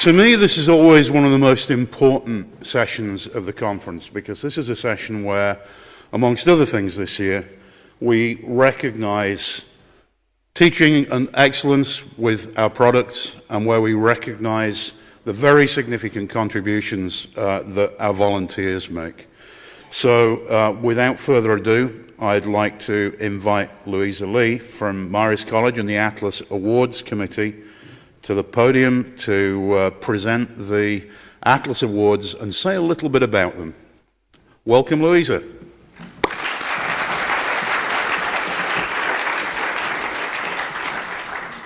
To me, this is always one of the most important sessions of the conference because this is a session where, amongst other things this year, we recognize teaching and excellence with our products and where we recognize the very significant contributions uh, that our volunteers make. So, uh, without further ado, I'd like to invite Louisa Lee from Marist College and the Atlas Awards Committee to the podium to uh, present the Atlas Awards and say a little bit about them. Welcome, Louisa.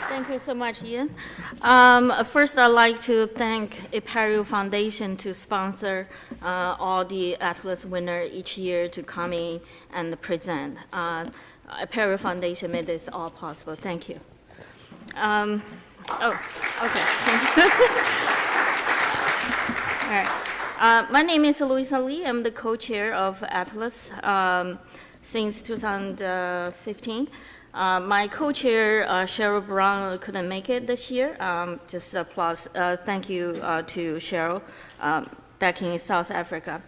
Thank you so much, Ian. Um, first, I'd like to thank Apereo Foundation to sponsor uh, all the Atlas winners each year to come in and present. Uh, Apereo Foundation made this all possible. Thank you. Um, Oh, okay, thank you. All right. Uh, my name is Louisa Lee. I'm the co-chair of Atlas um, since 2015. Uh, my co-chair, uh, Cheryl Brown, couldn't make it this year. Um, just applause. Uh, thank you uh, to Cheryl um, back in South Africa.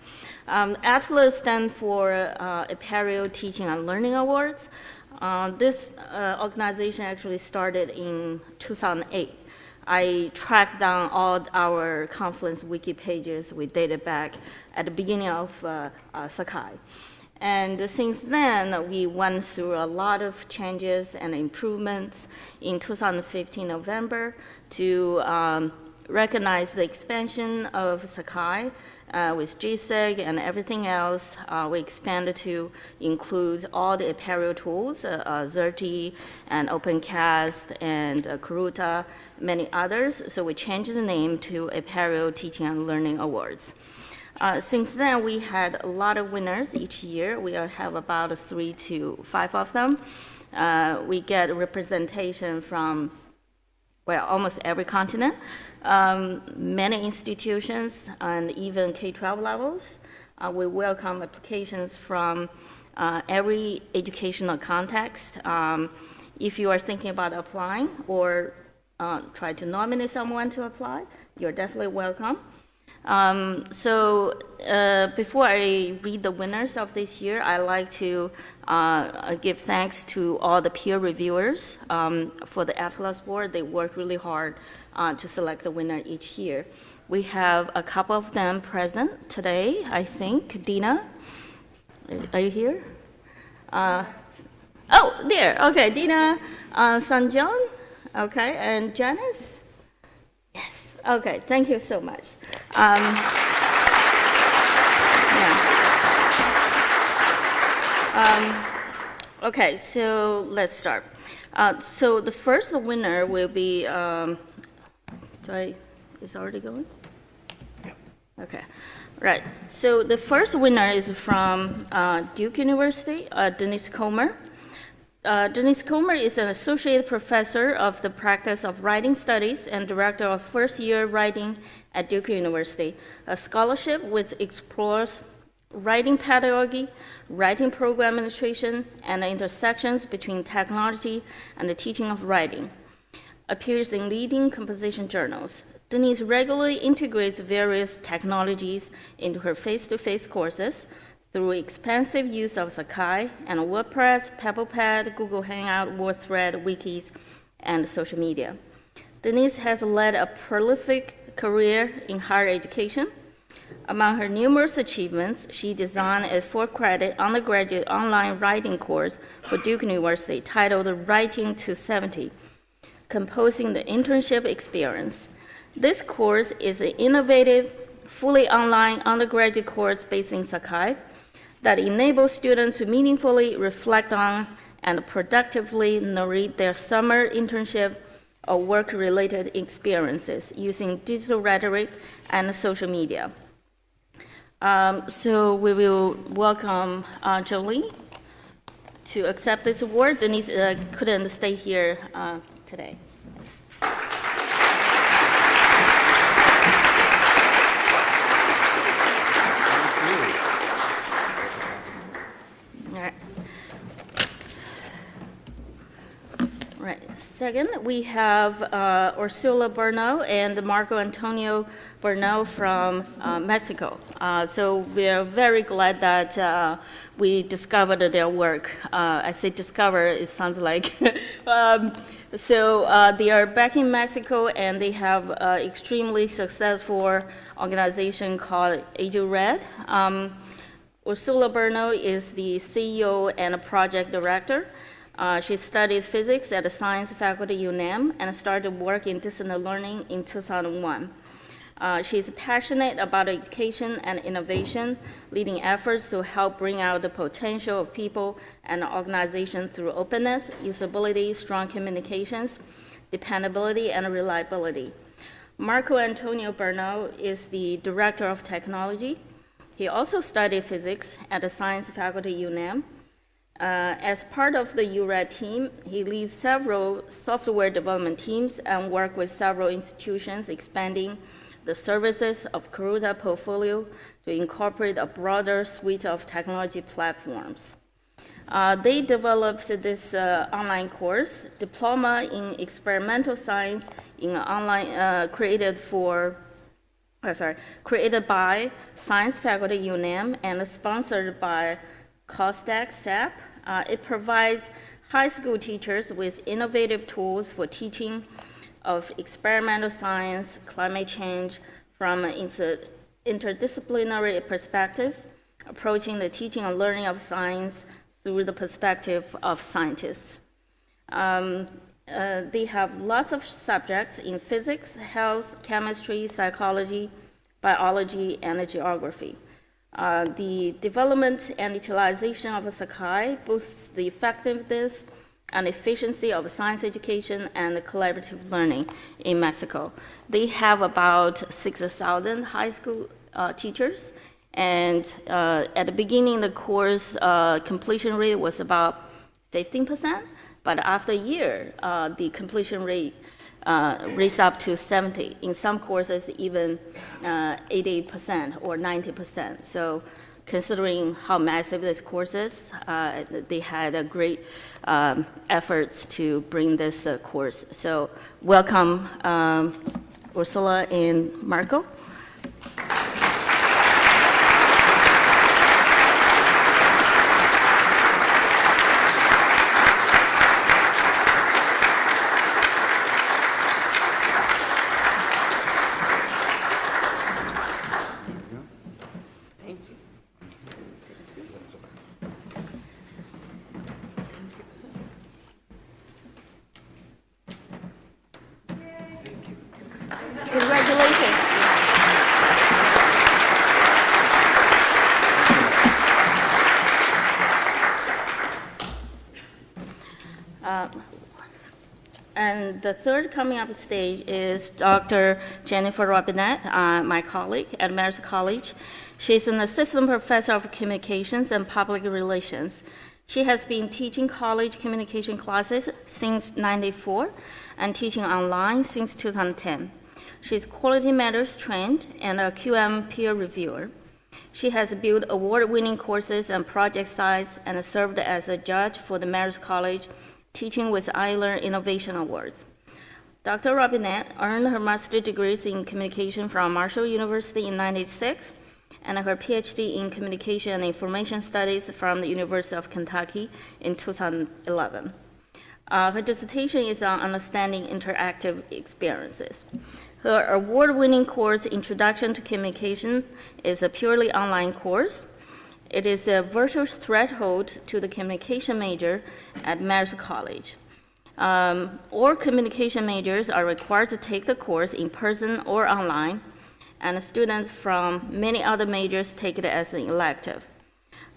Um, Atlas stands for uh, Apereo Teaching and Learning Awards. Uh, this uh, organization actually started in 2008. I tracked down all our conference wiki pages. We dated back at the beginning of uh, uh, Sakai. And since then, we went through a lot of changes and improvements in 2015 November to um, recognize the expansion of Sakai uh, with Jasig and everything else, uh, we expanded to include all the Apereo tools, uh, uh and OpenCast and uh, Karuta, many others. So we changed the name to Apereo Teaching and Learning Awards. Uh, since then, we had a lot of winners each year. We have about three to five of them. Uh, we get representation from well, almost every continent um, many institutions and even K-12 levels. Uh, we welcome applications from uh, every educational context. Um, if you are thinking about applying or uh, try to nominate someone to apply, you're definitely welcome. Um, so uh, before I read the winners of this year, I'd like to uh, give thanks to all the peer reviewers um, for the Atlas board. They work really hard uh, to select the winner each year. We have a couple of them present today, I think. Dina, are you here? Uh, oh, there. Okay, Dina uh. Okay, and Janice? Yes. Okay, thank you so much. Um, yeah. Um, okay, so let's start. Uh, so the first winner will be, um, do I, is already going? Yeah. Okay, right. So the first winner is from uh, Duke University, uh, Denise Comer. Uh, Denise Comer is an associate professor of the practice of writing studies and director of first year writing at Duke University, a scholarship which explores writing pedagogy, writing program administration, and the intersections between technology and the teaching of writing. Appears in leading composition journals. Denise regularly integrates various technologies into her face to face courses through expansive use of Sakai and WordPress, PebblePad, Google Hangout, WordThread, wikis, and social media. Denise has led a prolific career in higher education. Among her numerous achievements, she designed a four-credit undergraduate online writing course for Duke University titled Writing to 70, Composing the Internship Experience. This course is an innovative, fully online undergraduate course based in Sakai that enables students to meaningfully reflect on and productively narrate their summer internship or work-related experiences using digital rhetoric and social media. Um, so we will welcome uh, Jolie to accept this award. Denise uh, couldn't stay here uh, today. Right. Second, we have uh, Ursula Bernal and Marco Antonio Bernal from uh, Mexico. Uh, so we are very glad that uh, we discovered their work. Uh, I say discover, it sounds like. um, so uh, they are back in Mexico and they have an extremely successful organization called Age Red. Um, Ursula Bernal is the CEO and a project director. Uh, she studied physics at the science faculty UNAM and started work in distance learning in 2001. Uh, she's passionate about education and innovation, leading efforts to help bring out the potential of people and organizations through openness, usability, strong communications, dependability, and reliability. Marco Antonio Bernal is the Director of Technology. He also studied physics at the science faculty UNAM uh, as part of the URED team, he leads several software development teams and works with several institutions expanding the services of Karuta portfolio to incorporate a broader suite of technology platforms. Uh, they developed this uh, online course, Diploma in Experimental Science, in online uh, created for, uh, sorry, created by Science Faculty UNAM and sponsored by COSDAC SAP. Uh, it provides high school teachers with innovative tools for teaching of experimental science, climate change from an inter interdisciplinary perspective, approaching the teaching and learning of science through the perspective of scientists. Um, uh, they have lots of subjects in physics, health, chemistry, psychology, biology, and geography. Uh, the development and utilization of Sakai boosts the effectiveness and efficiency of science education and collaborative learning in Mexico. They have about 6,000 high school uh, teachers, and uh, at the beginning, the course uh, completion rate was about 15%, but after a year, uh, the completion rate uh, raised up to 70. In some courses, even uh, 80% or 90%. So considering how massive this course is, uh, they had a great um, efforts to bring this uh, course. So welcome, um, Ursula and Marco. Congratulations. Uh, And the third coming up stage is Dr. Jennifer Robinette, uh, my colleague at Marist College. She's an assistant professor of communications and public relations. She has been teaching college communication classes since 94 and teaching online since 2010. She's Quality Matters trained and a QM peer reviewer. She has built award-winning courses and project sites and served as a judge for the Marist College Teaching with iLearn Innovation Awards. Dr. Robinette earned her master's degrees in communication from Marshall University in 96 and her PhD in communication and information studies from the University of Kentucky in 2011. Uh, her dissertation is on understanding interactive experiences. Her award-winning course, Introduction to Communication, is a purely online course. It is a virtual threshold to the communication major at Marist College. Um, all communication majors are required to take the course in person or online, and students from many other majors take it as an elective.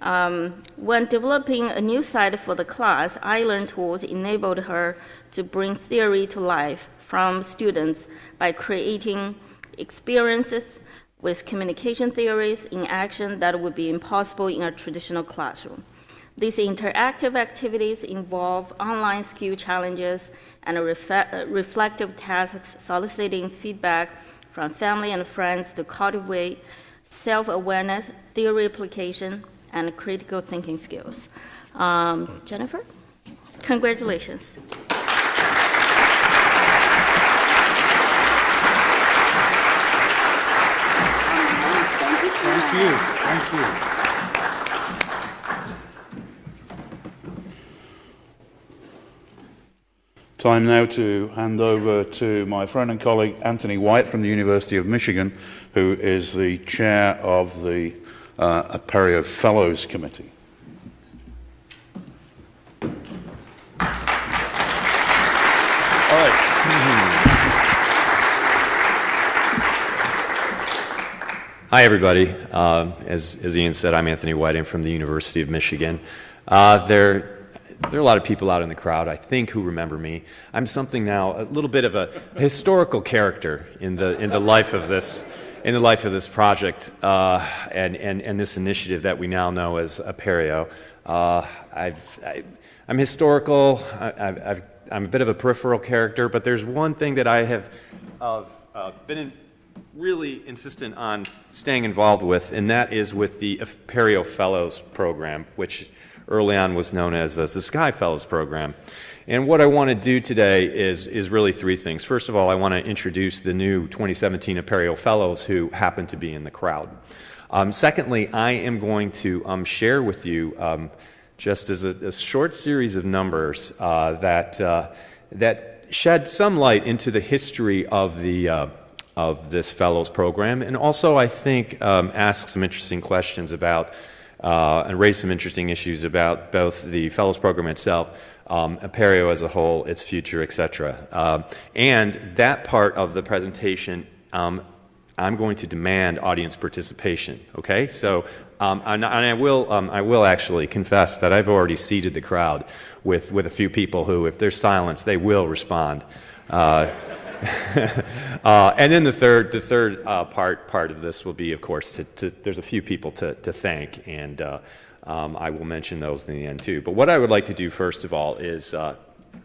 Um, when developing a new site for the class, iLearn tools enabled her to bring theory to life from students by creating experiences with communication theories in action that would be impossible in a traditional classroom. These interactive activities involve online skill challenges and uh, reflective tasks soliciting feedback from family and friends to cultivate self-awareness, theory application, and critical thinking skills. Um, Jennifer, congratulations. Thank you. Thank you. Time now to hand over to my friend and colleague Anthony White from the University of Michigan, who is the chair of the uh, Apereo Fellows Committee. All right. Hi, everybody. Um, as, as Ian said, I'm Anthony White. I'm from the University of Michigan. Uh, there, there are a lot of people out in the crowd, I think, who remember me. I'm something now, a little bit of a historical character in the, in the life of this, in the life of this project uh, and, and, and this initiative that we now know as Apereo. Uh, I've, I, I'm historical. I, I've, I'm a bit of a peripheral character, but there's one thing that I have uh, uh, been in, really insistent on staying involved with, and that is with the Apereo Fellows program, which early on was known as the Sakai Fellows program. And what I want to do today is, is really three things. First of all, I want to introduce the new 2017 Apereo Fellows who happen to be in the crowd. Um, secondly, I am going to um, share with you, um, just as a, a, short series of numbers, uh, that, uh, that shed some light into the history of the uh, of this fellows program, and also I think um, ask some interesting questions about uh, and raise some interesting issues about both the fellows program itself, um, Apereo as a whole, its future, etc. Um, and that part of the presentation, um, I'm going to demand audience participation. Okay, so um, and, and, I will um, I will actually confess that I've already seated the crowd with with a few people who, if there's silence, they will respond. Uh, uh, and then the third, the third uh, part part of this will be, of course, to, to, there's a few people to, to thank, and uh, um, I will mention those in the end too. But what I would like to do first of all is uh,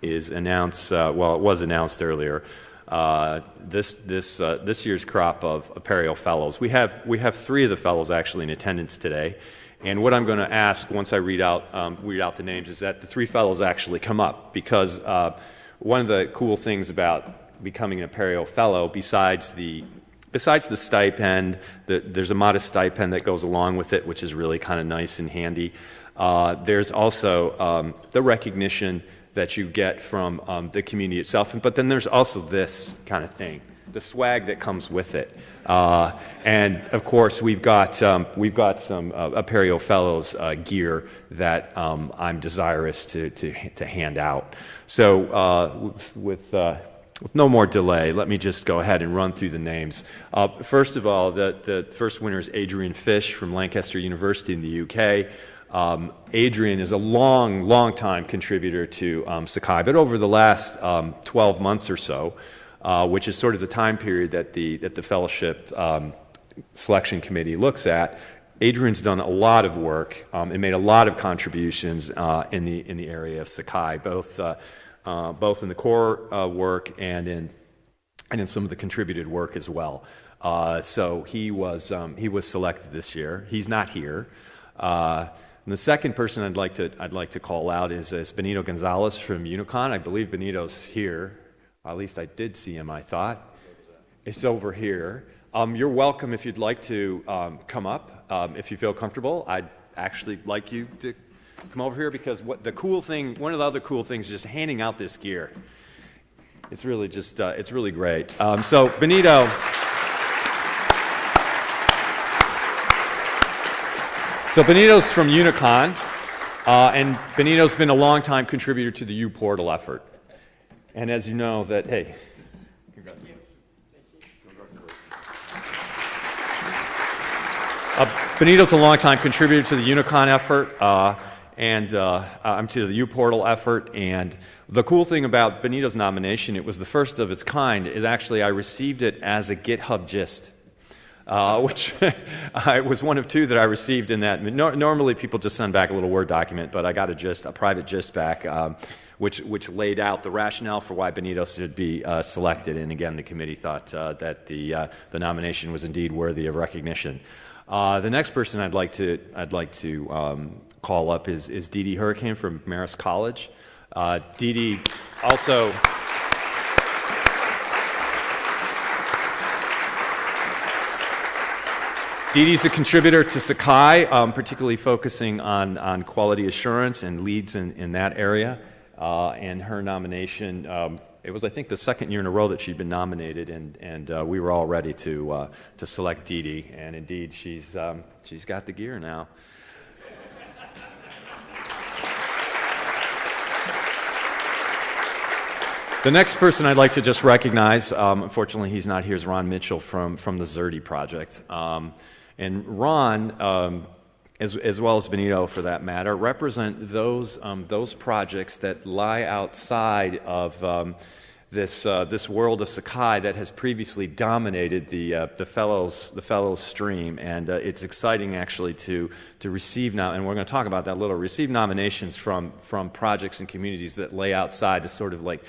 is announce. Uh, well, it was announced earlier. Uh, this this this year's crop of Apereo Fellows. We have we have three of the fellows actually in attendance today. And what I'm going to ask once I read out um, read out the names is that the three fellows actually come up because one of the cool things about becoming an Apereo Fellow, besides the besides the stipend, the, there's a modest stipend that goes along with it, which is really kind of nice and handy. Uh, there's also um, the recognition that you get from um, the community itself, but then there's also this kind of thing, the swag that comes with it. Uh, and of course, we've got um, we've got some uh, Apereo Fellows uh, gear that um, I'm desirous to, to to hand out. So uh, with, with uh, with no more delay, let me just go ahead and run through the names. Uh, first of all, the, the first winner is Adrian Fish from Lancaster University in the UK. Um, Adrian is a long, long time contributor to um, Sakai, but over the last um, 12 months or so, uh, which is sort of the time period that the, that the fellowship um, selection committee looks at, Adrian's done a lot of work um, and made a lot of contributions uh, in, the, in the area of Sakai, both uh, uh, both in the core uh, work and in, and in some of the contributed work as well. Uh, so he was, um, he was selected this year. He's not here. Uh, and the second person I'd like to, I'd like to call out is, is Benito Gonzalez from Unicon. I believe Benito's here. at least I did see him, I thought. It's over here. Um, you're welcome if you'd like to um, come up, um, if you feel comfortable. I'd actually like you to come over here because what the cool thing, one of the other cool things is just handing out this gear. It's really just, uh, it's really great. Um, so Benito. So Benito's from Unicon, uh, and Benito's been a long-time contributor to the uPortal effort. And as you know, that hey, uh, Benito's a long-time contributor to the Unicon effort. Uh, and uh, I'm to the uPortal effort. And the cool thing about Benito's nomination, it was the first of its kind, is actually I received it as a GitHub gist. Uh, which I was one of two that I received in that. No, normally, people just send back a little Word document, but I got a gist, a private gist back, um, which which laid out the rationale for why Benito should be uh, selected. And again, the committee thought uh, that the uh, the nomination was indeed worthy of recognition. Uh, the next person I'd like to I'd like to um, call up is, is Dee Dee Hourican from Marist College. Uh, Dee Dee also. Dee Dee's a contributor to Sakai, um, particularly focusing on, on quality assurance and leads in, in that area. Uh, and her nomination, um, it was, I think, the second year in a row that she'd been nominated, and, and uh, we were all ready to, uh, to select Dee Dee. And indeed, she's, um, she's got the gear now. The next person I'd like to just recognize, um, unfortunately he's not here, is Ron Mitchell from, from the Xerte project. Um, and Ron, um, as, as well as Benito for that matter, represent those, um, those projects that lie outside of um, this, uh, this world of Sakai that has previously dominated the, uh, the, fellows, the fellows stream. And uh, it's exciting actually to, to receive now, and we're going to talk about that a little, receive nominations from, from projects and communities that lay outside the sort of like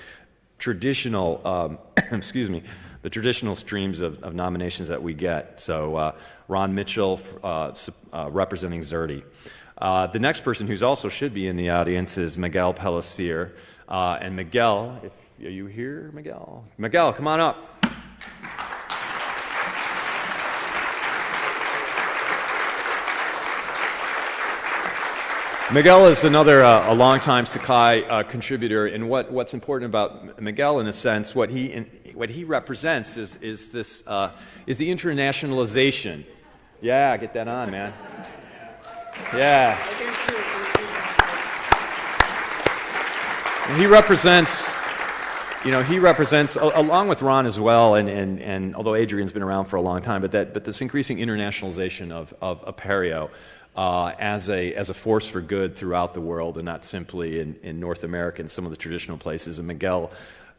traditional, um, excuse me, the traditional streams of, of, nominations that we get. So uh, Ron Mitchell uh, uh, representing Xerte. Uh, the next person who's also should be in the audience is Miguel Pellicer. Uh, and Miguel, if are you here, Miguel? Miguel, come on up. Miguel is another uh, a longtime Sakai uh, contributor, and what, what's important about Miguel, in a sense, what he in, what he represents is is this uh, is the internationalization. Yeah, get that on, man. Yeah. And he represents you know, he represents, along with Ron as well, and, and, and although Adrian's been around for a long time, but, that, but this increasing internationalization of, of Apereo uh, as, a, as a force for good throughout the world and not simply in, in North America and some of the traditional places. And Miguel,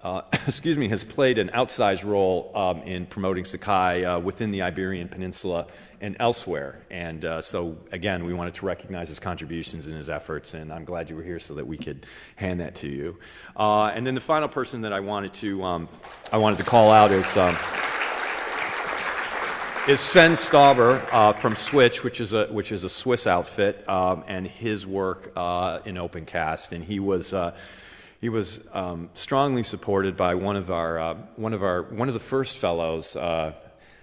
uh, excuse me, has played an outsized role um, in promoting Sakai uh, within the Iberian Peninsula and elsewhere. And uh, so, again, we wanted to recognize his contributions and his efforts, and I'm glad you were here so that we could hand that to you. Uh, and then the final person that I wanted to, um, I wanted to call out is. Um, is Sven Stauber uh, from Switch, which is a which is a Swiss outfit, um, and his work uh, in OpenCast, and he was. Uh, he was um, strongly supported by one of our uh, one of our one of the first fellows. Uh,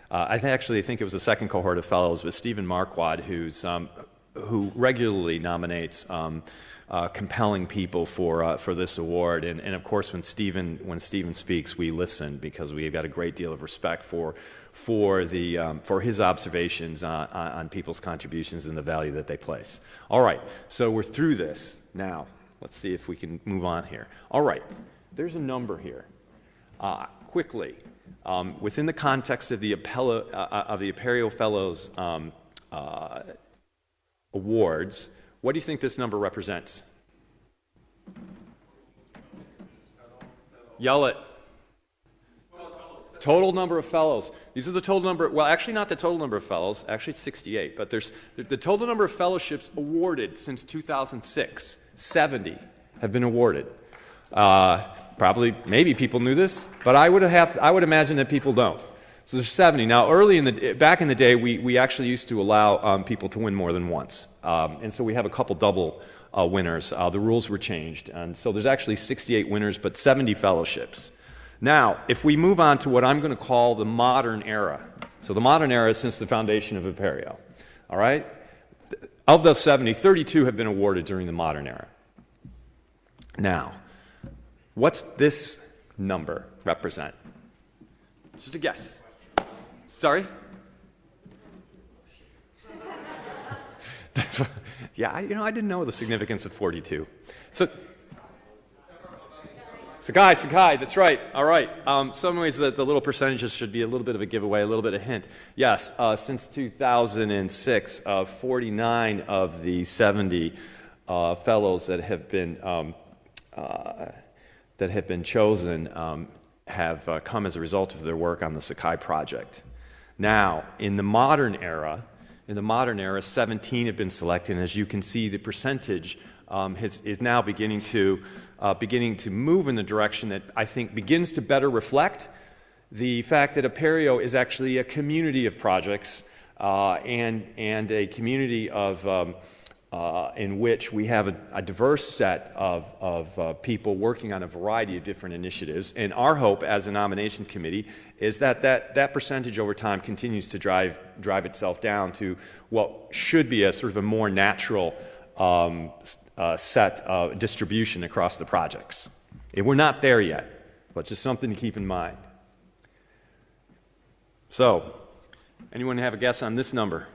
uh, I actually think it was the second cohort of fellows, but Stephen Marquard, who's um, who regularly nominates um, uh, compelling people for, uh, for this award. And, and of course, when Stephen, when Stephen speaks, we listen because we've got a great deal of respect for, for, the, um, for his observations on, on people's contributions and the value that they place. All right, so we're through this now. Let's see if we can move on here. All right, there's a number here. Uh, quickly, um, within the context of the, Apello, uh, uh of the Apereo Fellows um, uh, awards, what do you think this number represents? Yell it. Total number of fellows. These are the total number, well, actually, not the total number of fellows, actually, it's 68, but there's the, total number of fellowships awarded since 2006, 70 have been awarded. Uh, probably, maybe people knew this, but I would, have, I would imagine that people don't. So there's 70. Now, early in the back in the day, we, we actually used to allow um, people to win more than once, um, and so we have a couple double uh, winners. Uh, the rules were changed, and so there's actually 68 winners, but 70 fellowships. Now, if we move on to what I'm going to call the modern era, so the modern era since the foundation of Apereo. All right, of those 70, 32 have been awarded during the modern era. Now, what's this number represent? Just a guess. Sorry? yeah, you know, I didn't know the significance of 42. So, Sakai, Sakai, that's right. All right. Um, some ways that the little percentages should be a little bit of a giveaway, a little bit of a hint. Yes, uh, since 2006, uh, 49 of the 70 uh, fellows that have been um, uh, that have been chosen um, have uh, come as a result of their work on the Sakai project. Now, in the modern era, in the modern era, 17 have been selected, and as you can see, the percentage um, has, is now beginning to, uh, beginning to move in the direction that I think begins to better reflect the fact that Apereo is actually a community of projects uh, and, and a community of, um, uh, in which we have a, a diverse set of, of uh, people working on a variety of different initiatives. And our hope as a nominations committee is that that, that percentage over time continues to drive, drive itself down to what should be a sort of a more natural um, uh, set of distribution across the projects. And we're not there yet, but just something to keep in mind. So, anyone have a guess on this number?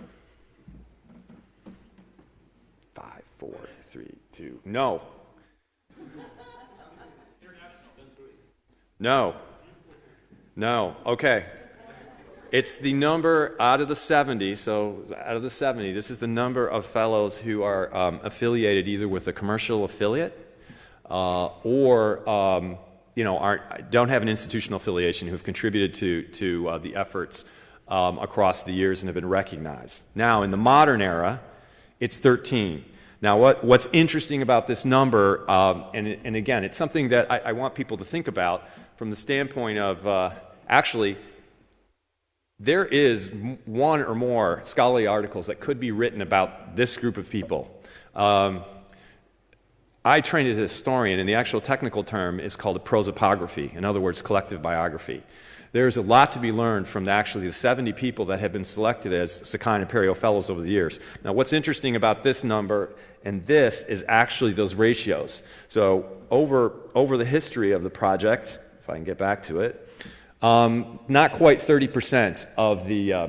Five, four, three, two. No. No. No. Okay. It's the number out of the 70, so out of the 70, this is the number of fellows who are um, affiliated either with a commercial affiliate uh, or um, you know, aren't, don't have an institutional affiliation who've contributed to, to uh, the efforts um, across the years and have been recognized. Now, in the modern era, it's 13. Now, what, what's interesting about this number, um, and, and again, it's something that I, I, want people to think about from the standpoint of uh, actually, there is one or more scholarly articles that could be written about this group of people. Um, I trained as a historian, and the actual technical term is called a prosopography, in other words, collective biography. There's a lot to be learned from the, actually the 70 people that have been selected as Sakai and Apereo Fellows over the years. Now, what's interesting about this number and this is actually those ratios. So, over, over the history of the project, if I can get back to it, um, not quite 30% of the, uh,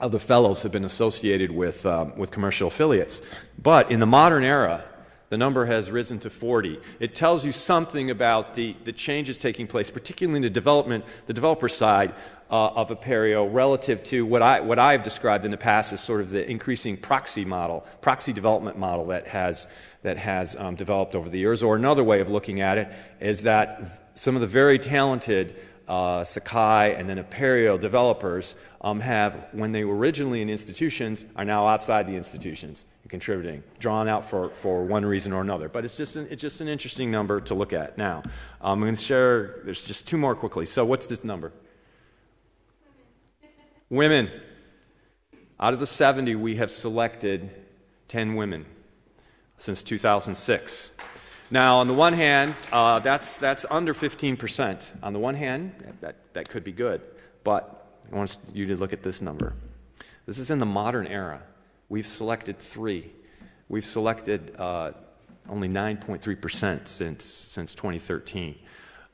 of the fellows have been associated with, um, with commercial affiliates. But in the modern era, the number has risen to 40. It tells you something about the, the changes taking place, particularly in the development, the developer side uh, of Apereo relative to what, I, what I've described in the past as sort of the increasing proxy model, proxy development model that has, that has um, developed over the years. Or another way of looking at it is that some of the very talented uh, Sakai and then Apereo developers um, have, when they were originally in institutions, are now outside the institutions and contributing, drawn out for, for one reason or another. But it's just, an, it's just an interesting number to look at. Now, um, I'm going to share, there's just two more quickly. So, what's this number? Women. Out of the 70, we have selected 10 women since 2006. Now, on the one hand, uh, that's, that's under 15%. On the one hand, that, that could be good. But I want you to look at this number. This is in the modern era. We've selected three. We've selected uh, only 9.3% since, since 2013.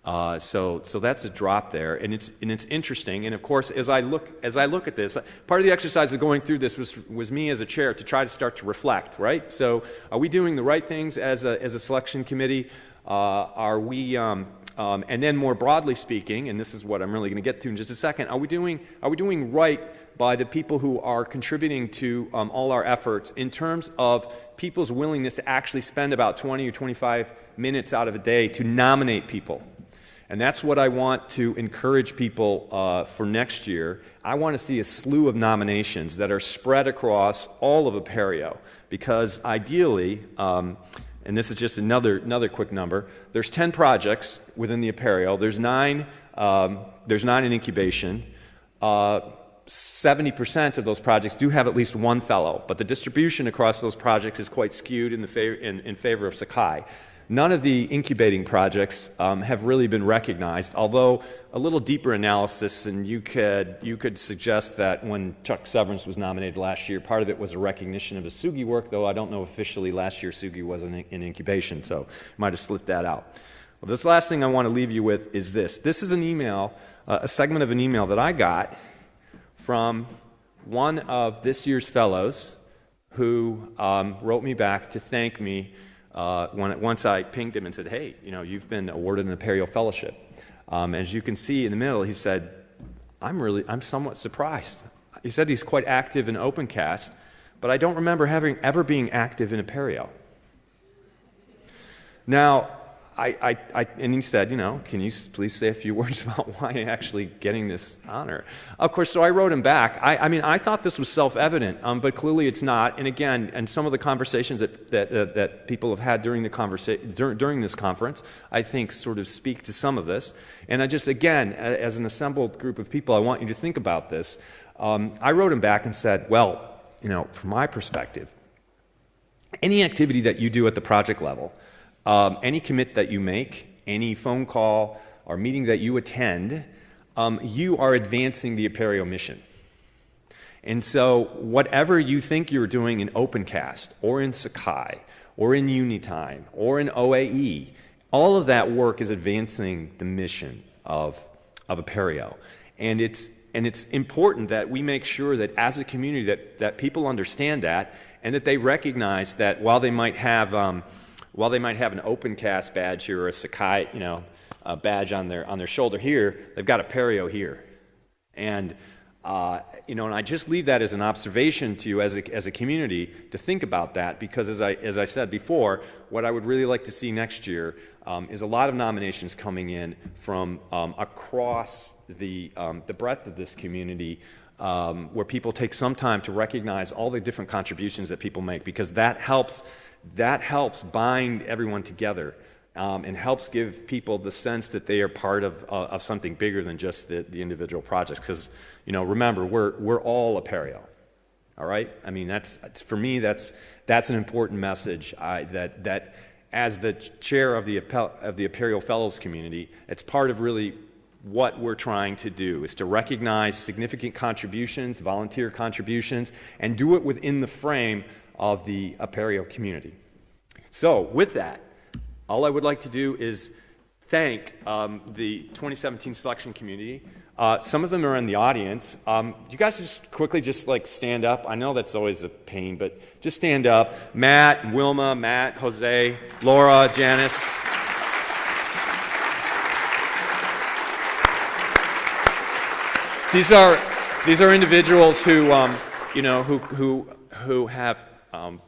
Uh, so, so that's a drop there, and it's, and it's interesting. And of course, as I look, as I look at this, part of the exercise of going through this was, was me as a chair to try to start to reflect, right? So, are we doing the right things as a, as a selection committee? Uh, are we, um, um, and then more broadly speaking, and this is what I'm really going to get to in just a second, are we doing, are we doing right by the people who are contributing to um, all our efforts in terms of people's willingness to actually spend about 20 or 25 minutes out of a day to nominate people? And that's what I want to encourage people uh, for next year. I want to see a slew of nominations that are spread across all of Apereo because ideally, um, and this is just another, another quick number, there's 10 projects within the Apereo. There's nine, um, there's nine in incubation. Uh, 70% of those projects do have at least one fellow, but the distribution across those projects is quite skewed in, the favor, in, in favor of Sakai. None of the incubating projects um, have really been recognized, although a little deeper analysis, and you could, you could suggest that when Chuck Severance was nominated last year, part of it was a recognition of his Tsugi work, though I don't know officially last year Tsugi was in, in incubation, so might have slipped that out. Well, this last thing I want to leave you with is this. This is an email, uh, a segment of an email that I got from one of this year's fellows who um, wrote me back to thank me uh, when, once I pinged him and said, hey, you know, you've been awarded an Imperial Fellowship. Um, as you can see in the middle, he said, I'm really, I'm somewhat surprised. He said he's quite active in OpenCast, but I don't remember having ever being active in Apereo. Now, I, I, I, and he said, you know, can you please say a few words about why I'm actually getting this honor? Of course, so I wrote him back. I, I mean, I thought this was self-evident, um, but clearly it's not. And again, and some of the conversations that, that, uh, that people have had during, the conversa- dur- during this conference, I think sort of speak to some of this. And I just, again, as an assembled group of people, I want you to think about this. Um, I wrote him back and said, well, you know, from my perspective, any activity that you do at the project level, um, any commit that you make, any phone call or meeting that you attend, um, you are advancing the Apereo mission. And so, whatever you think you're doing in OpenCast or in Sakai or in Unitime or in OAE, all of that work is advancing the mission of, of Apereo. And it's, and it's important that we make sure that as a community that, that people understand that and that they recognize that while they might have, um, while they might have an OpenCast badge here or a Sakai, you know, a badge on their, on their shoulder here, they've got Apereo here. And uh, you know, and I just leave that as an observation to you as a, as a community to think about that because, as I, as I said before, what I would really like to see next year um, is a lot of nominations coming in from um, across the, um, the breadth of this community um, where people take some time to recognize all the different contributions that people make because that helps, that helps bind everyone together um, and helps give people the sense that they are part of, uh, of something bigger than just the, the individual projects. Because, you know, remember, we're, we're all Apereo. All right? I mean, that's, for me, that's, that's an important message I, that, that as the chair of the, of the Apereo Fellows community, it's part of really what we're trying to do is to recognize significant contributions, volunteer contributions, and do it within the frame of the Apereo community. So, with that, all I would like to do is thank um, the 2017 selection community. Uh, some of them are in the audience. Um, you guys just quickly just like stand up. I know that's always a pain, but just stand up. Matt, Wilma, Matt, Jose, Laura, Janice. These are these are individuals who um, you know who who who have um,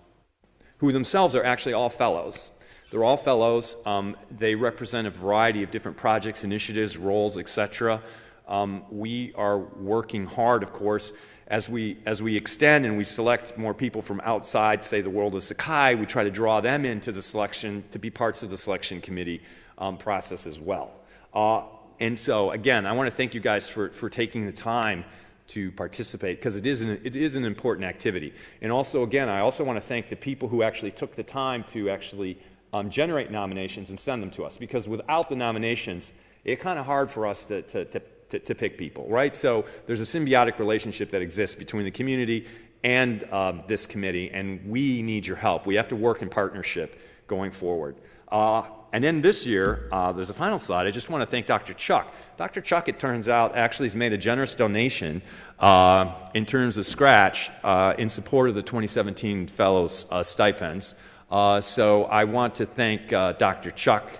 who themselves are actually all fellows. They're all fellows. Um, they represent a variety of different projects, initiatives, roles, etc. Um, we are working hard, of course, as we, as we extend and we select more people from outside, say, the world of Sakai, we try to draw them into the selection to be parts of the selection committee um, process as well. Uh, and so, again, I want to thank you guys for, for taking the time to participate because it, is an, it is an important activity. And also, again, I also want to thank the people who actually took the time to actually um, generate nominations and send them to us because without the nominations, it's kind of hard for us to, to, to, to, to pick people, right? So there's a symbiotic relationship that exists between the community and uh, this committee, and we need your help. We have to work in partnership going forward. Uh, and then this year, uh, there's a final slide. I just want to thank Dr. Chuck. Dr. Chuck, it turns out, actually has made a generous donation uh, in terms of scratch uh, in support of the 2017 Fellows uh, stipends. Uh, so I want to thank uh, Dr. Chuck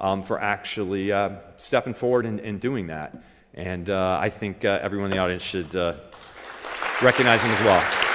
um, for actually stepping forward and, and, doing that. And I think everyone in the audience should recognize him as well.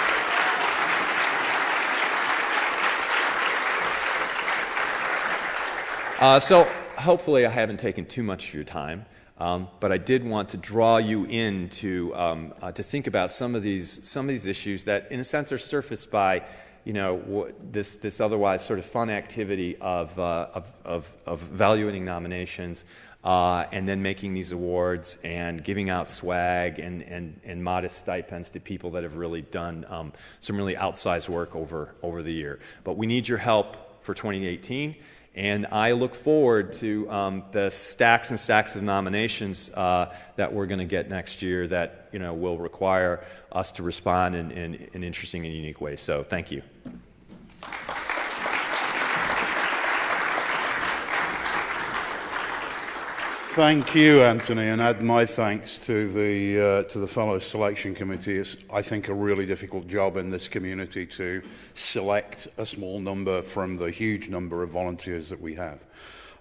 So hopefully I haven't taken too much of your time. Um, but I did want to draw you in to, um, to think about some of, these, some of these issues that, in a sense, are surfaced by you know, this, this otherwise sort of fun activity of, uh, of, of, of, evaluating nominations uh, and then making these awards and giving out swag and, and, and modest stipends to people that have really done um, some really outsized work over, over the year. But we need your help for 2018. And I look forward to um, the stacks and stacks of nominations uh, that we're going to get next year that you know, will require us to respond in, in, in interesting and unique ways. So thank you. Thank you, Anthony, and add my thanks to the, uh, to the Fellows Selection Committee. It's, I think, a really difficult job in this community to select a small number from the huge number of volunteers that we have.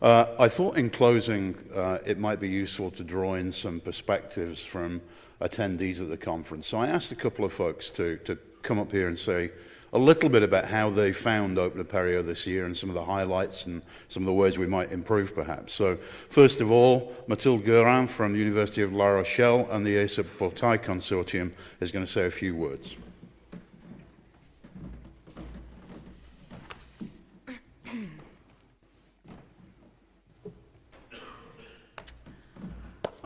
Uh, I thought in closing uh, it might be useful to draw in some perspectives from attendees at the conference. So I asked a couple of folks to, to come up here and say, a little bit about how they found Open Apereo this year and some of the highlights and some of the ways we might improve perhaps. So first of all, Mathilde Guerin from the University of La Rochelle and the ESUP-Portail Consortium is going to say a few words.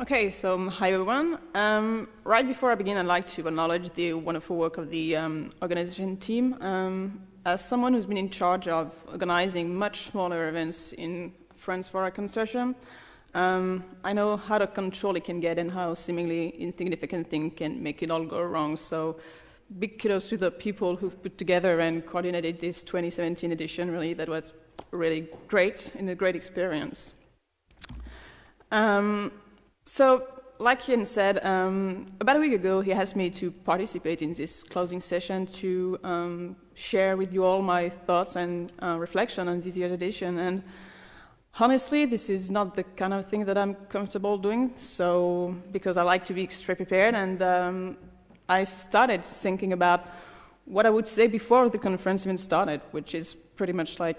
Okay, so um, hi everyone. Um, right before I begin, I'd like to acknowledge the wonderful work of the um, organization team. Um, as someone who's been in charge of organizing much smaller events in France for our consortium, um, I know how the control it can get and how seemingly insignificant thing can make it all go wrong. So big kudos to the people who've put together and coordinated this 2017 edition. Really, that was really great and a great experience. Um, so, like Ian said, um, about a week ago, he asked me to participate in this closing session to um, share with you all my thoughts and uh, reflection on this year's edition. And honestly, this is not the kind of thing that I'm comfortable doing. So, because I like to be extra prepared, and um, I started thinking about what I would say before the conference even started, which is pretty much like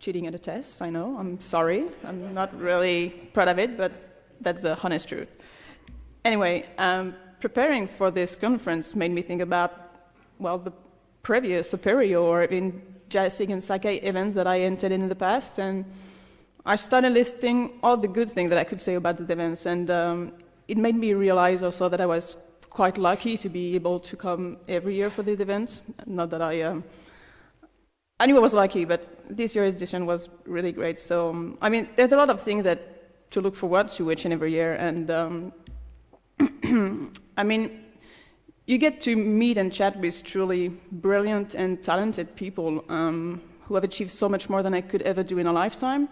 cheating at a test. I know. I'm sorry. I'm not really proud of it, but that's the honest truth. Anyway, um, preparing for this conference made me think about, well, the previous Apereo or even Jasig and Sakai events that I entered in the past, and I started listing all the good things that I could say about the events, and um, it made me realize also that I was quite lucky to be able to come every year for the event. Not that I um, I knew I was lucky, but this year's edition was really great. So, um, I mean, there's a lot of things that to look forward to each and every year, and um, I mean, you get to meet and chat with truly brilliant and talented people um, who have achieved so much more than I could ever do in a lifetime.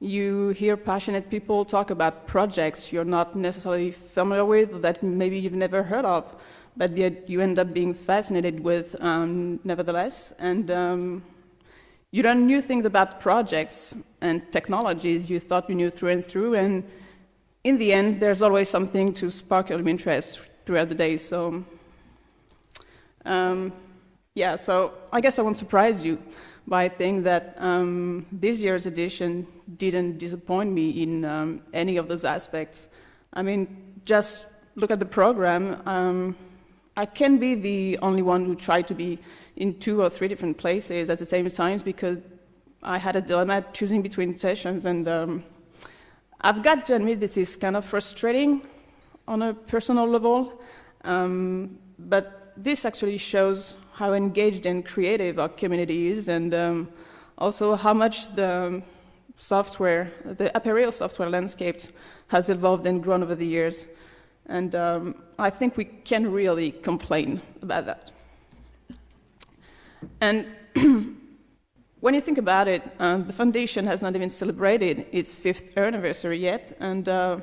You hear passionate people talk about projects you're not necessarily familiar with, that maybe you've never heard of, but yet you end up being fascinated with um, nevertheless. And um, you learn new things about projects and technologies you thought you knew through and through, and in the end, there's always something to spark your interest throughout the day. So, um, yeah, so I guess I won't surprise you by saying that um, this year's edition didn't disappoint me in um, any of those aspects. I mean, just look at the program. Um, I can be the only one who tried to be in two or three different places at the same time because I had a dilemma choosing between sessions. And um, I've got to admit this is kind of frustrating on a personal level. Um, but this actually shows how engaged and creative our community is and um, also how much the software, the Apereo software landscape has evolved and grown over the years. And um, I think we can really complain about that. And when you think about it, uh, the foundation has not even celebrated its fifth anniversary yet, and uh,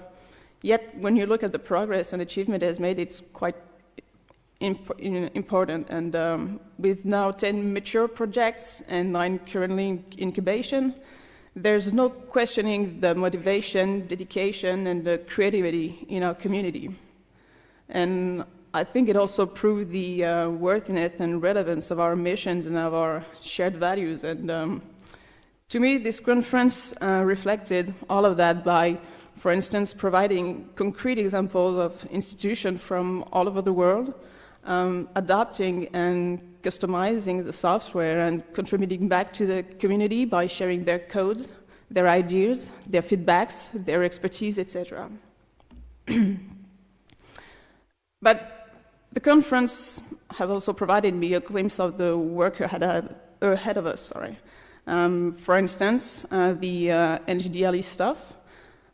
yet when you look at the progress and achievement it has made, it's quite imp important. And um, with now 10 mature projects and nine currently in incubation, there's no questioning the motivation, dedication, and the creativity in our community. And I think it also proved the uh, worthiness and relevance of our missions and of our shared values. And um, to me, this conference uh, reflected all of that by, for instance, providing concrete examples of institutions from all over the world, um, adapting and customizing the software and contributing back to the community by sharing their code, their ideas, their feedbacks, their expertise, etc. but the conference has also provided me a glimpse of the work ahead of, ahead of us. Sorry. Um, for instance, uh, the uh, NGDLE stuff.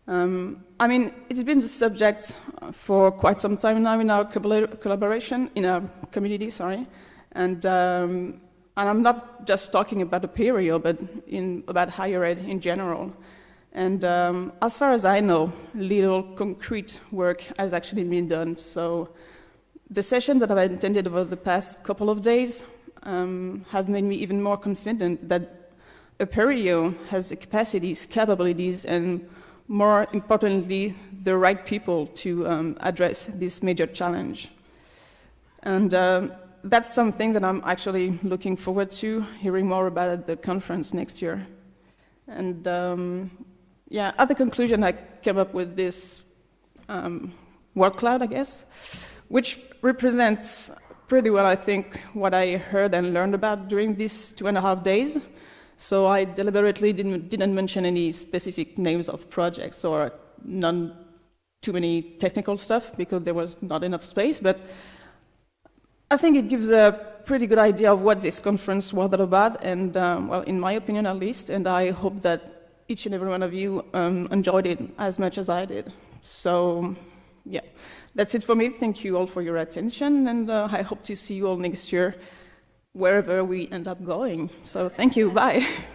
Um, I mean, it's been the subject for quite some time now in our collaboration, in our community, sorry. And, um, and I'm not just talking about Apereo, but in, about higher ed in general. And um, as far as I know, little concrete work has actually been done. So the sessions that I've attended over the past couple of days um, have made me even more confident that Apereo has the capacities, capabilities, and more importantly, the right people to um, address this major challenge. And uh, that's something that I'm actually looking forward to hearing more about at the conference next year. And um, yeah, at the conclusion, I came up with this um, word cloud, I guess which represents pretty well, I think, what I heard and learned about during these two and a half days. So I deliberately didn't, didn't mention any specific names of projects or none too many technical stuff because there was not enough space. But I think it gives a pretty good idea of what this conference was all about, and um, well, in my opinion at least, and I hope that each and every one of you um, enjoyed it as much as I did. So, yeah, that's it for me. Thank you all for your attention, and uh, I hope to see you all next year, wherever we end up going. So, thank you. Bye.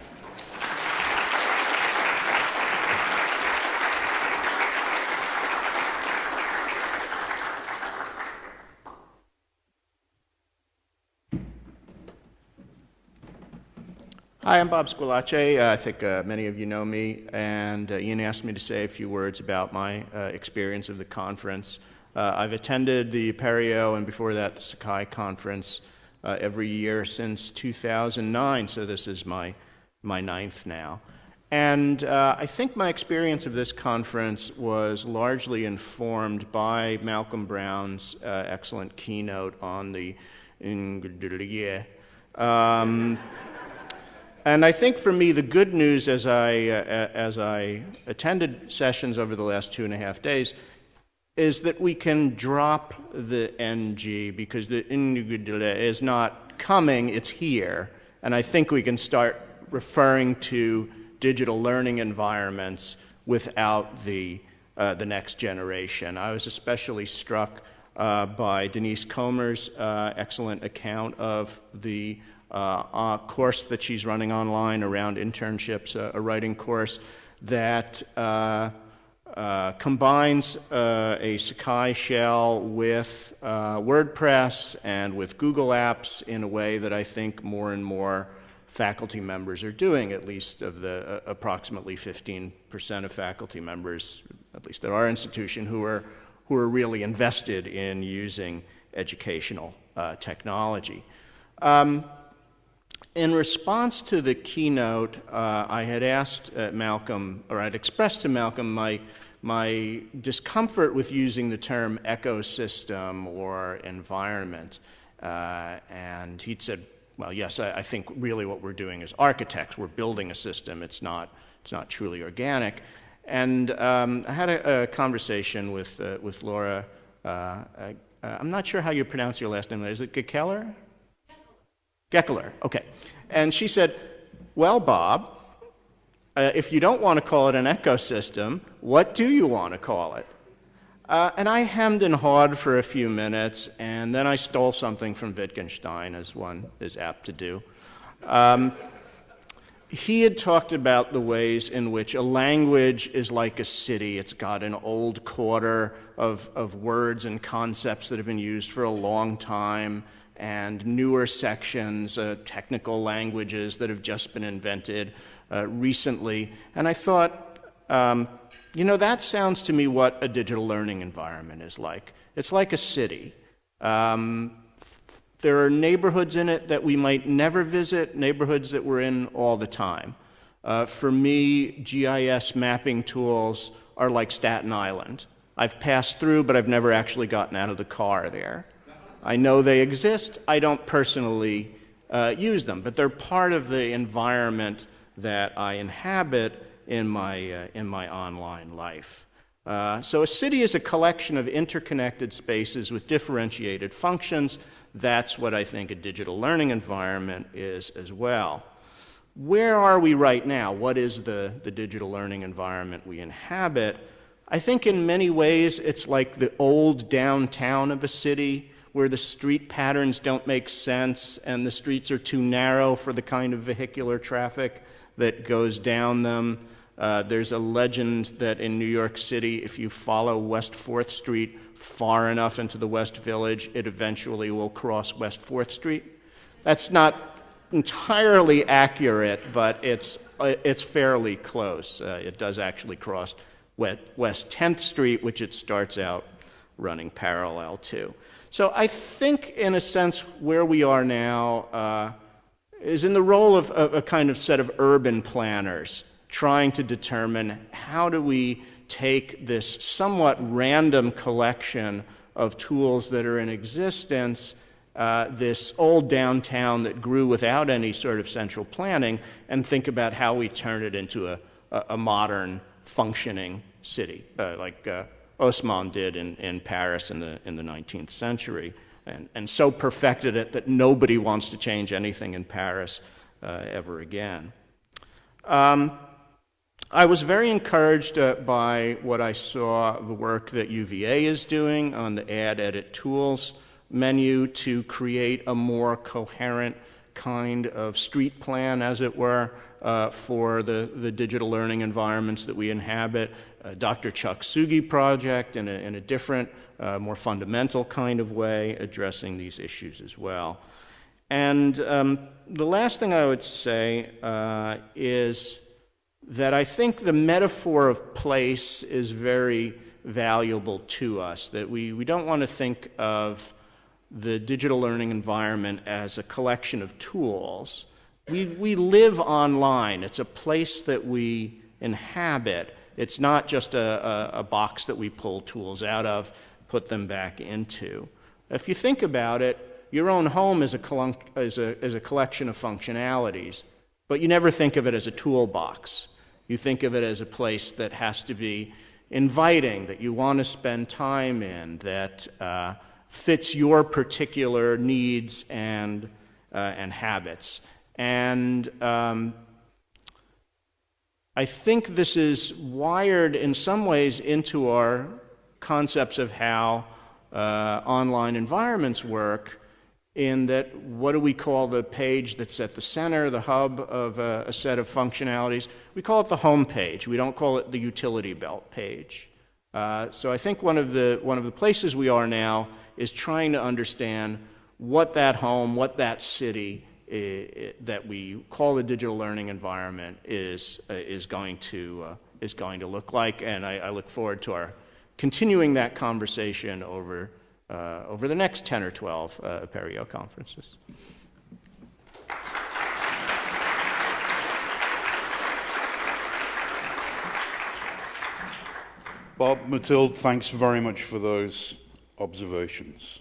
Hi, I'm Bob Squillace. Uh, I think uh, many of you know me, and uh, Ian asked me to say a few words about my uh, experience of the conference. Uh, I've attended the Apereo and before that the Sakai conference uh, every year since 2009, so this is my, my ninth now. And I think my experience of this conference was largely informed by Malcolm Brown's excellent keynote on the um, and I think for me, the good news as I, uh, as I attended sessions over the last two and a half days is that we can drop the NG because the is not coming, it's here. And I think we can start referring to digital learning environments without the, uh, the next generation. I was especially struck uh, by Denise Comer's uh, excellent account of the uh, course that she's running online around internships, uh, a writing course that uh, uh combines uh, a Sakai shell with uh, WordPress and with Google Apps in a way that I think more and more faculty members are doing, at least of the approximately 15% of faculty members, at least at our institution, who are, who are really invested in using educational technology. Um, in response to the keynote, uh, I had asked uh, Malcolm, or I'd expressed to Malcolm my, my discomfort with using the term ecosystem or environment. Uh, and he'd said, well, yes, I, I, think really what we're doing is architects. We're building a system. It's not, it's not truly organic. And um, I had a, a conversation with, uh, with Laura. Uh, I, am not sure how you pronounce your last name. Is it Gekeller? Gekeler, okay. And she said, Well, Bob, uh, if you don't want to call it an ecosystem, what do you want to call it? Uh, and I hemmed and hawed for a few minutes, and then I stole something from Wittgenstein, as one is apt to do. Um, he had talked about the ways in which a language is like a city. It's got an old quarter of, of words and concepts that have been used for a long time and newer sections, uh, technical languages that have just been invented uh, recently. And I thought, um, you know, that sounds to me what a digital learning environment is like. It's like a city. Um, there are neighborhoods in it that we might never visit, neighborhoods that we're in all the time. Uh, for me, GIS mapping tools are like Staten Island. I've passed through, but I've never actually gotten out of the car there. I know they exist. I don't personally uh, use them, but they're part of the environment that I inhabit in my, uh, in my online life. Uh, so a city is a collection of interconnected spaces with differentiated functions. That's what I think a digital learning environment is as well. Where are we right now? What is the, the digital learning environment we inhabit? I think in many ways it's like the old downtown of a city where the street patterns don't make sense and the streets are too narrow for the kind of vehicular traffic that goes down them. Uh, there's a legend that in New York City, if you follow West 4th Street far enough into the West Village, it eventually will cross West 4th Street. That's not entirely accurate, but it's, uh, it's fairly close. Uh, it does actually cross West 10th Street, which it starts out running parallel to. So I think, in a sense, where we are now uh, is in the role of a, a kind of set of urban planners trying to determine how do we take this somewhat random collection of tools that are in existence, uh, this old downtown that grew without any sort of central planning, and think about how we turn it into a, a, modern, functioning city, uh, like uh, Haussmann did in, in Paris in the, in the 19th century. and, and so perfected it that nobody wants to change anything in Paris uh, ever again. Um, I was very encouraged uh, by what I saw the work that UVA is doing on the Add Edit Tools menu to create a more coherent kind of street plan, as it were, uh, for the, the digital learning environments that we inhabit. Dr. Chuck Tsugi project in a, in a different, uh, more fundamental kind of way, addressing these issues as well. And um, the last thing I would say uh, is that I think the metaphor of place is very valuable to us, that we, we don't want to think of the digital learning environment as a collection of tools. We, we live online. It's a place that we inhabit. It's not just a, a, a box that we pull tools out of, put them back into. If you think about it, your own home is a, is a, is a collection of functionalities, but you never think of it as a toolbox. You think of it as a place that has to be inviting, that you want to spend time in, that uh, fits your particular needs and, uh, and habits. And um, I think this is wired in some ways into our concepts of how uh, online environments work in that what do we call the page that's at the center, the hub of a, a, set of functionalities? We call it the home page. We don't call it the utility belt page. Uh, so I think one of the one of the places we are now is trying to understand what that home, what that city that we call the digital learning environment is, uh, is, going, to, is going to look like. And I, I, look forward to our continuing that conversation over, over the next 10 or 12 uh, conferences. Bob, Mathilde, thanks very much for those observations.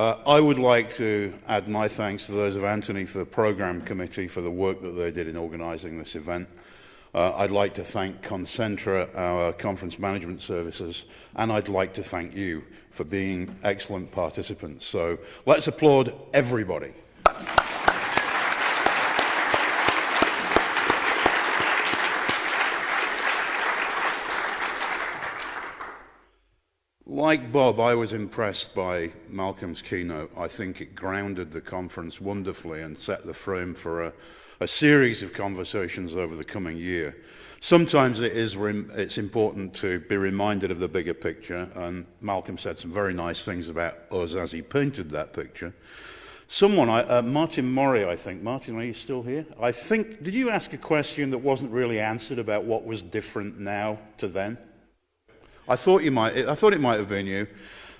Uh, I would like to add my thanks to those of Anthony for the program committee for the work that they did in organizing this event. Uh, I'd like to thank Concentra, our conference management services, and I'd like to thank you for being excellent participants. So let's applaud everybody. Like Bob, I was impressed by Malcolm's keynote. I think it grounded the conference wonderfully and set the frame for a, a series of conversations over the coming year. Sometimes it is it's important to be reminded of the bigger picture, and Malcolm said some very nice things about us as he painted that picture. Someone, uh, Martin Murray, I think. Martin, are you still here? I think, did you ask a question that wasn't really answered about what was different now to then? I thought you might. I thought it might have been you.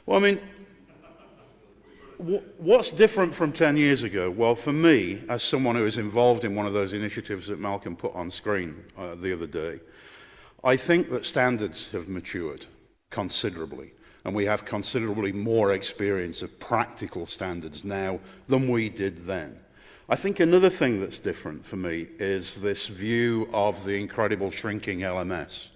Well, I mean, what's different from 10 years ago? Well, for me, as someone who was involved in one of those initiatives that Malcolm put on screen uh, the other day, I think that standards have matured considerably. And we have considerably more experience of practical standards now than we did then. I think another thing that's different for me is this view of the incredible shrinking LMS.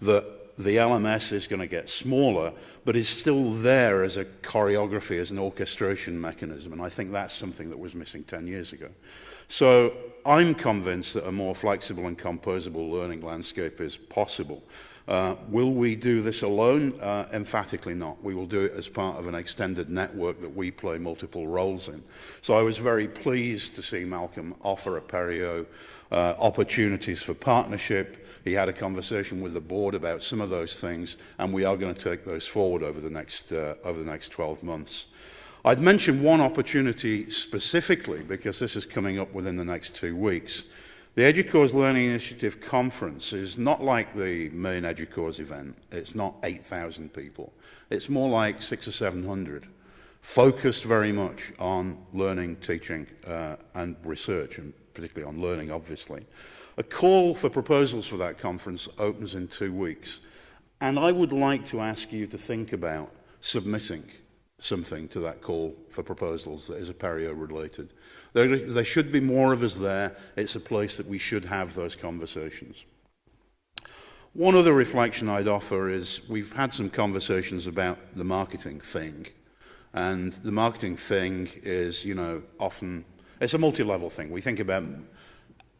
That the LMS is going to get smaller, but is still there as a choreography, as an orchestration mechanism. And I think that's something that was missing 10 years ago. So I'm convinced that a more flexible and composable learning landscape is possible. Uh, will we do this alone? Uh, emphatically not. We will do it as part of an extended network that we play multiple roles in. So I was very pleased to see Malcolm offer Apereo uh, opportunities for partnership. He had a conversation with the board about some of those things, and we are going to take those forward over the next, uh, over the next 12 months. I'd mention one opportunity specifically because this is coming up within the next two weeks. The EDUCAUSE Learning Initiative Conference is not like the main EDUCAUSE event. It's not 8,000 people. It's more like six or 700, focused very much on learning, teaching, uh, and research, and particularly on learning, obviously. A call for proposals for that conference opens in two weeks. And I would like to ask you to think about submitting something to that call for proposals that is Apereo related. There, there should be more of us there. It's a place that we should have those conversations. One other reflection I'd offer is we've had some conversations about the marketing thing. And the marketing thing is, you know, often, it's a multi-level thing. We think about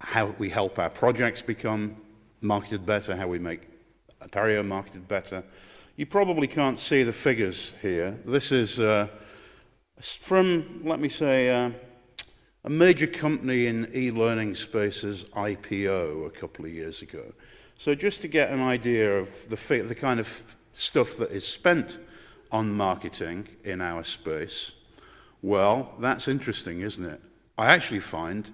how we help our projects become marketed better, how we make Apereo marketed better. You probably can't see the figures here. This is uh, from, let me say, uh, a major company in e-learning spaces IPO a couple of years ago. So just to get an idea of the, the kind of stuff that is spent on marketing in our space, well, that's interesting, isn't it? I actually find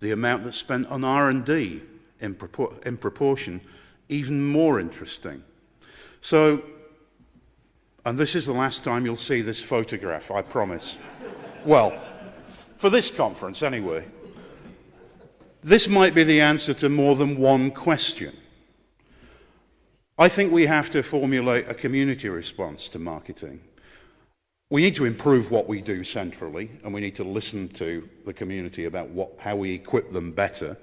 the amount that's spent on R&D in, propor in proportion even more interesting. So, and this is the last time you'll see this photograph, I promise. well, for this conference anyway. This might be the answer to more than one question. I think we have to formulate a community response to marketing. We need to improve what we do centrally, and we need to listen to the community about what, how we equip them better.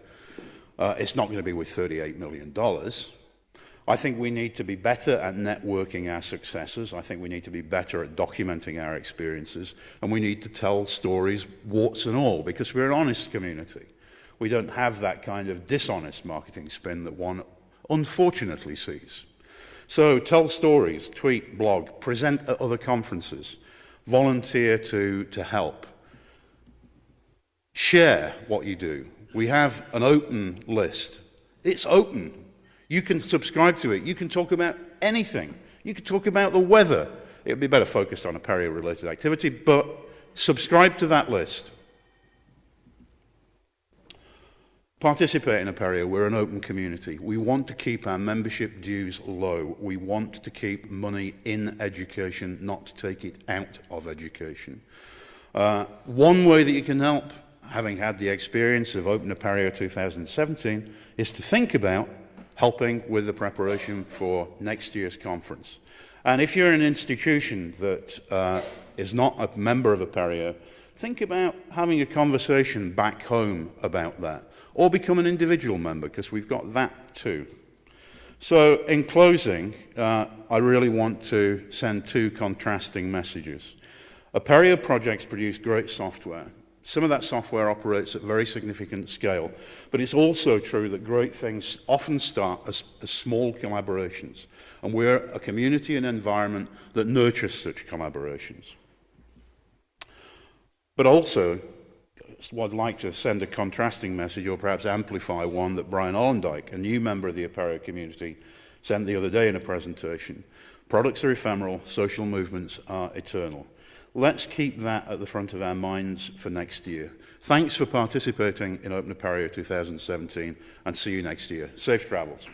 Uh, it's not going to be with $38 million. I think we need to be better at networking our successes. I think we need to be better at documenting our experiences. And we need to tell stories, warts and all, because we're an honest community. We don't have that kind of dishonest marketing spin that one unfortunately sees. So tell stories, tweet, blog, present at other conferences. Volunteer to, to help. Share what you do. We have an open list. It's open. You can subscribe to it. You can talk about anything. You can talk about the weather. It would be better focused on Apereo related activity, but subscribe to that list. Participate in Apereo. We're an open community. We want to keep our membership dues low. We want to keep money in education, not take it out of education. Uh, one way that you can help, having had the experience of Open Apereo 2017, is to think about helping with the preparation for next year's conference. And if you're an institution that uh, is not a member of Apereo, think about having a conversation back home about that or become an individual member, because we've got that too. So, in closing, uh, I really want to send two contrasting messages. Aperio projects produce great software. Some of that software operates at very significant scale, but it's also true that great things often start as, as small collaborations, and we're a community and environment that nurtures such collaborations. But also, would like to send a contrasting message or perhaps amplify one that Brian Ollendyke, a new member of the Apereo community, sent the other day in a presentation. Products are ephemeral, social movements are eternal. Let's keep that at the front of our minds for next year. Thanks for participating in Open Apereo 2017 and see you next year. Safe travels.